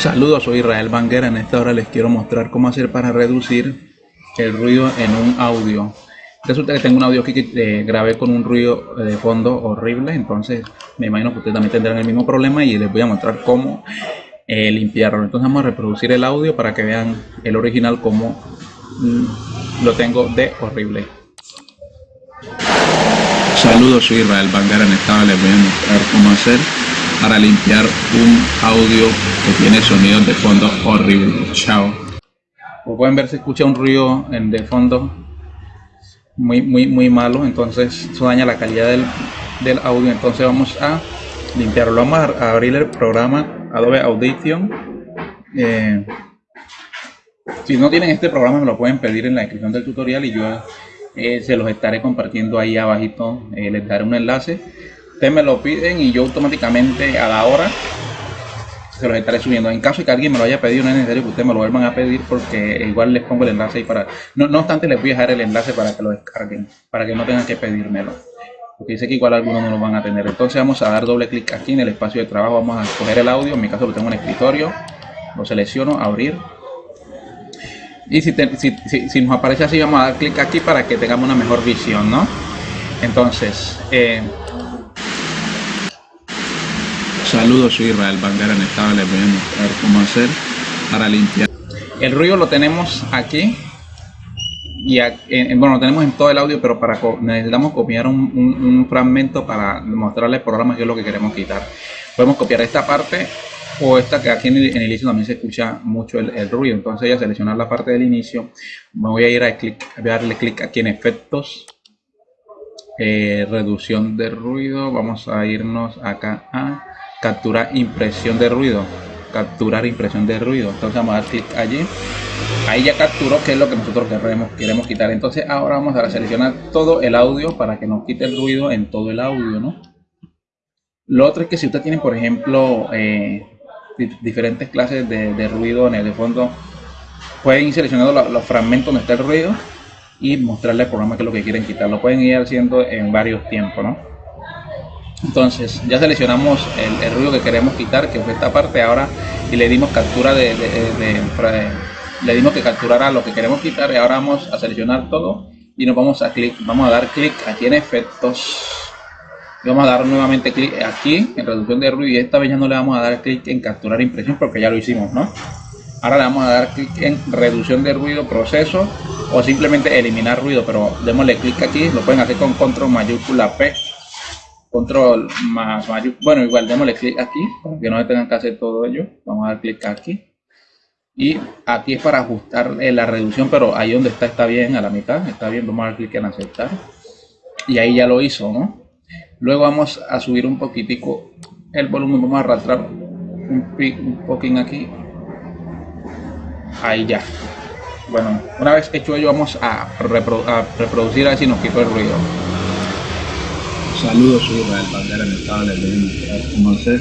Saludos, soy Israel Banguera. En esta hora les quiero mostrar cómo hacer para reducir el ruido en un audio. Resulta que tengo un audio aquí que eh, grabé con un ruido de fondo horrible, entonces me imagino que ustedes también tendrán el mismo problema y les voy a mostrar cómo eh, limpiarlo. Entonces vamos a reproducir el audio para que vean el original como mm, lo tengo de horrible. Saludos, soy Israel Banguera. En esta hora les voy a mostrar cómo hacer para limpiar un audio que tiene sonidos de fondo horrible. Chao. Como pueden ver se escucha un ruido en de fondo muy muy muy malo, entonces eso daña la calidad del, audio. Entonces vamos a limpiarlo. Vamos a abrir el programa Adobe Audition. Eh, si no tienen este programa me lo pueden pedir en la descripción del tutorial y yo eh, se los estaré compartiendo ahí abajito. Eh, les daré un enlace ustedes me lo piden y yo automáticamente a la hora se los estaré subiendo. En caso de que alguien me lo haya pedido, no es necesario que ustedes me lo vuelvan a pedir porque igual les pongo el enlace ahí para... No, no obstante, les voy a dejar el enlace para que lo descarguen, para que no tengan que pedírmelo. Porque sé que igual algunos no lo van a tener. Entonces vamos a dar doble clic aquí en el espacio de trabajo. Vamos a escoger el audio. En mi caso lo tengo en escritorio. Lo selecciono, abrir. Y si, si, si, nos aparece así, vamos a dar clic aquí para que tengamos una mejor visión, ¿no? Entonces, eh, Saludos, soy Israel Banguera. En esta les voy a mostrar cómo hacer para limpiar. El ruido lo tenemos aquí. Y bueno, lo tenemos en todo el audio, pero para necesitamos copiar un, fragmento para mostrarle el programa que es lo que queremos quitar. Podemos copiar esta parte o esta que aquí en el, inicio también se escucha mucho el, ruido. Entonces voy a seleccionar la parte del inicio. Me voy a ir a, clic, a darle clic aquí en efectos. Eh, reducción de ruido. Vamos a irnos acá a capturar impresión de ruido capturar impresión de ruido entonces vamos a dar clic allí ahí ya capturó que es lo que nosotros queremos, queremos quitar entonces ahora vamos a seleccionar todo el audio para que nos quite el ruido en todo el audio ¿no? lo otro es que si usted tiene por ejemplo eh, diferentes clases de, ruido en el fondo pueden ir seleccionando los, fragmentos donde está el ruido y mostrarle al programa que es lo que quieren quitar lo pueden ir haciendo en varios tiempos ¿no? Entonces ya seleccionamos el, ruido que queremos quitar que fue esta parte ahora y le dimos captura de, le dimos que capturara lo que queremos quitar y ahora vamos a seleccionar todo y nos vamos a clic vamos a dar clic aquí en efectos vamos a dar nuevamente clic aquí en reducción de ruido y esta vez ya no le vamos a dar clic en capturar impresión porque ya lo hicimos no ahora le vamos a dar clic en reducción de ruido proceso o simplemente eliminar ruido pero démosle clic aquí lo pueden hacer con control mayúscula p control más bueno igual démosle clic aquí para que no tengan que hacer todo ello. Vamos a dar clic aquí. Y aquí es para ajustar eh, la reducción pero ahí donde está está bien a la mitad está bien. Vamos a dar clic en aceptar. Y ahí ya lo hizo no luego vamos a subir un poquitico el volumen. Vamos a arrastrar un, un poquín aquí. Ahí ya. Bueno una vez hecho ello vamos a, a reproducir a ver si nos quitó el ruido Saludos, soy Israel Bandera en estado les voy cómo hacer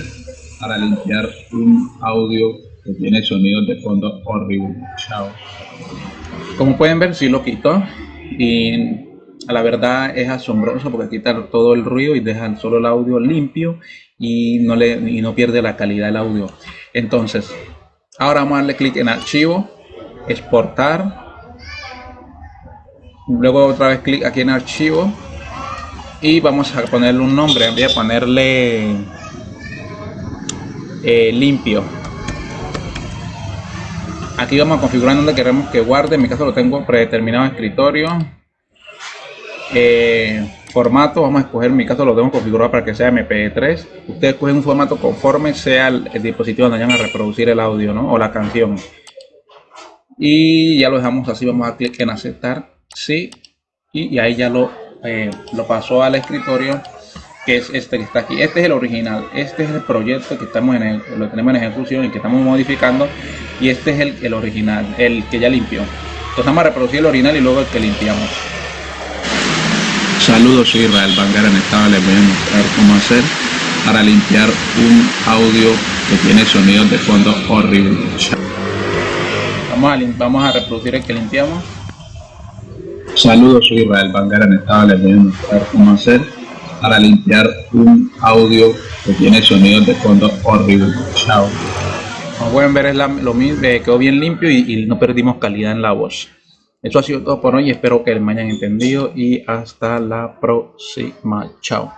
para limpiar un audio que tiene sonidos de fondo horrible. Chao. Como pueden ver, sí lo quito y la verdad es asombroso porque quita todo el ruido y deja solo el audio limpio y no, le, y no pierde la calidad del audio. Entonces, ahora vamos a darle clic en archivo, exportar, luego otra vez clic aquí en archivo y vamos a ponerle un nombre. Voy a ponerle eh, limpio. Aquí vamos a configurar donde queremos que guarde. En mi caso lo tengo predeterminado escritorio. Eh, formato vamos a escoger. En mi caso lo tengo configurado para que sea mp3 ustedes escogen un formato conforme sea el, dispositivo donde vayan a reproducir el audio ¿no? o la canción. Y ya lo dejamos así. Vamos a clic en aceptar. Sí. Y ahí ya lo eh, lo pasó al escritorio que es este que está aquí. Este es el original este es el proyecto que estamos en el, lo tenemos en ejecución y que estamos modificando y este es el, el original el que ya limpió. Entonces vamos a reproducir el original y luego el que limpiamos. Saludos soy Israel Banguera en esta les voy a mostrar cómo hacer para limpiar un audio que tiene sonidos de fondo horrible vamos a, vamos a reproducir el que limpiamos Saludos, soy Israel Banguera en estado les voy a mostrar cómo hacer para limpiar un audio que tiene sonidos de fondo horrible. Chao. como pueden ver es lo mismo, eh, quedó bien limpio y, y no perdimos calidad en la voz. Eso ha sido todo por hoy. Espero que me hayan entendido y hasta la próxima. Chao.